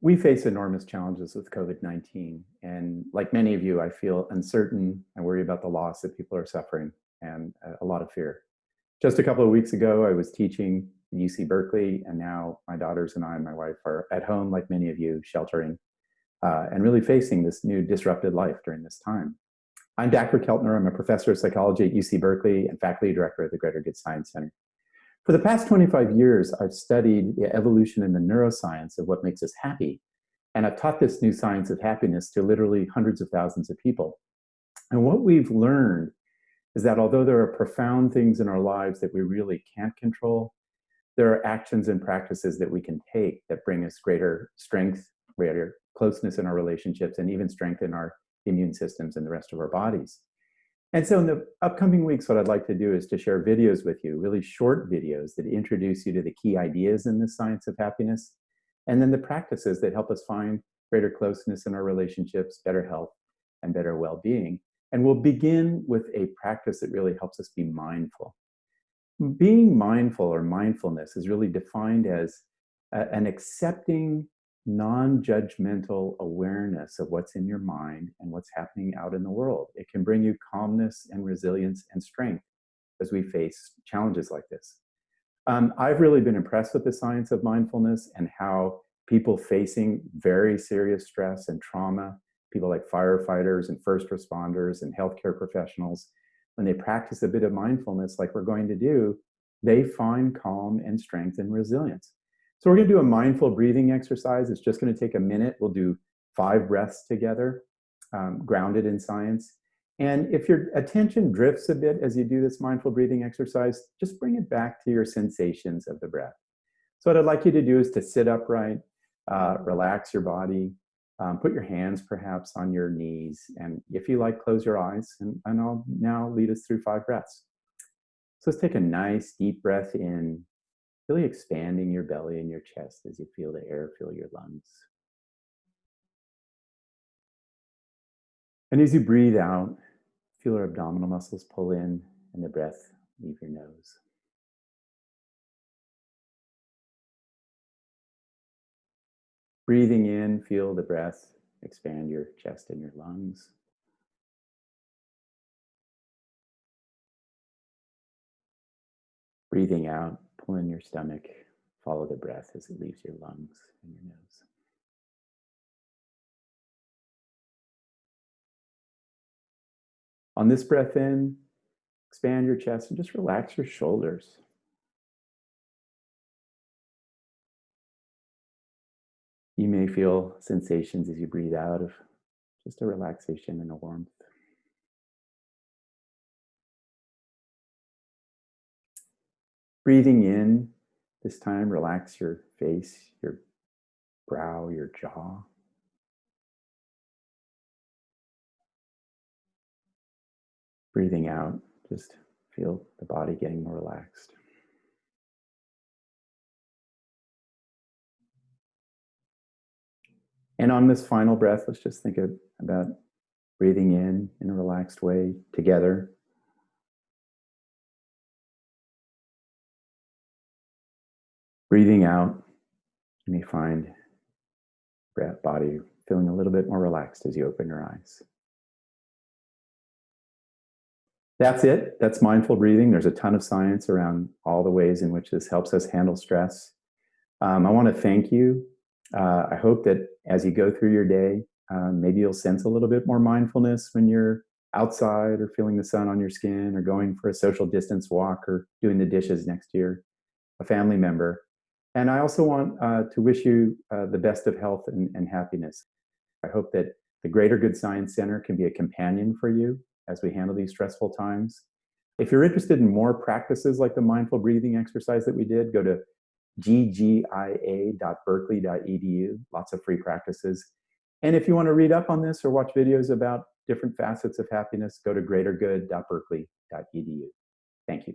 we face enormous challenges with COVID-19. And like many of you, I feel uncertain. I worry about the loss that people are suffering and a lot of fear. Just a couple of weeks ago, I was teaching at UC Berkeley, and now my daughters and I and my wife are at home, like many of you, sheltering uh, and really facing this new disrupted life during this time. I'm Dacher Keltner. I'm a professor of psychology at UC Berkeley and faculty director at the Greater Good Science Center. For the past 25 years, I've studied the evolution and the neuroscience of what makes us happy. And I've taught this new science of happiness to literally hundreds of thousands of people. And what we've learned is that although there are profound things in our lives that we really can't control, there are actions and practices that we can take that bring us greater strength, greater closeness in our relationships, and even strengthen our immune systems and the rest of our bodies. And so in the upcoming weeks, what I'd like to do is to share videos with you, really short videos that introduce you to the key ideas in the science of happiness, and then the practices that help us find greater closeness in our relationships, better health, and better well-being. And we'll begin with a practice that really helps us be mindful. Being mindful or mindfulness is really defined as uh, an accepting non-judgmental awareness of what's in your mind and what's happening out in the world. It can bring you calmness and resilience and strength as we face challenges like this. Um, I've really been impressed with the science of mindfulness and how people facing very serious stress and trauma, people like firefighters and first responders and healthcare professionals, when they practice a bit of mindfulness like we're going to do, they find calm and strength and resilience. So we're gonna do a mindful breathing exercise. It's just gonna take a minute. We'll do five breaths together, um, grounded in science. And if your attention drifts a bit as you do this mindful breathing exercise, just bring it back to your sensations of the breath. So what I'd like you to do is to sit upright, uh, relax your body, um, put your hands perhaps on your knees, and if you like, close your eyes, and, and I'll now lead us through five breaths. So let's take a nice deep breath in really expanding your belly and your chest as you feel the air fill your lungs. And as you breathe out, feel your abdominal muscles pull in and the breath leave your nose. Breathing in, feel the breath expand your chest and your lungs. Breathing out, pull in your stomach, follow the breath as it leaves your lungs and your nose. On this breath in, expand your chest and just relax your shoulders. You may feel sensations as you breathe out of just a relaxation and a warmth. Breathing in, this time relax your face, your brow, your jaw. Breathing out, just feel the body getting more relaxed. And on this final breath, let's just think of, about breathing in in a relaxed way together Breathing out, you may find breath, body feeling a little bit more relaxed as you open your eyes. That's it. That's mindful breathing. There's a ton of science around all the ways in which this helps us handle stress. Um, I want to thank you. Uh, I hope that as you go through your day, um, maybe you'll sense a little bit more mindfulness when you're outside or feeling the sun on your skin or going for a social distance walk or doing the dishes next to your a family member. And I also want uh, to wish you uh, the best of health and, and happiness. I hope that the Greater Good Science Center can be a companion for you as we handle these stressful times. If you're interested in more practices like the mindful breathing exercise that we did, go to ggia.berkeley.edu, lots of free practices. And if you want to read up on this or watch videos about different facets of happiness, go to greatergood.berkeley.edu. Thank you.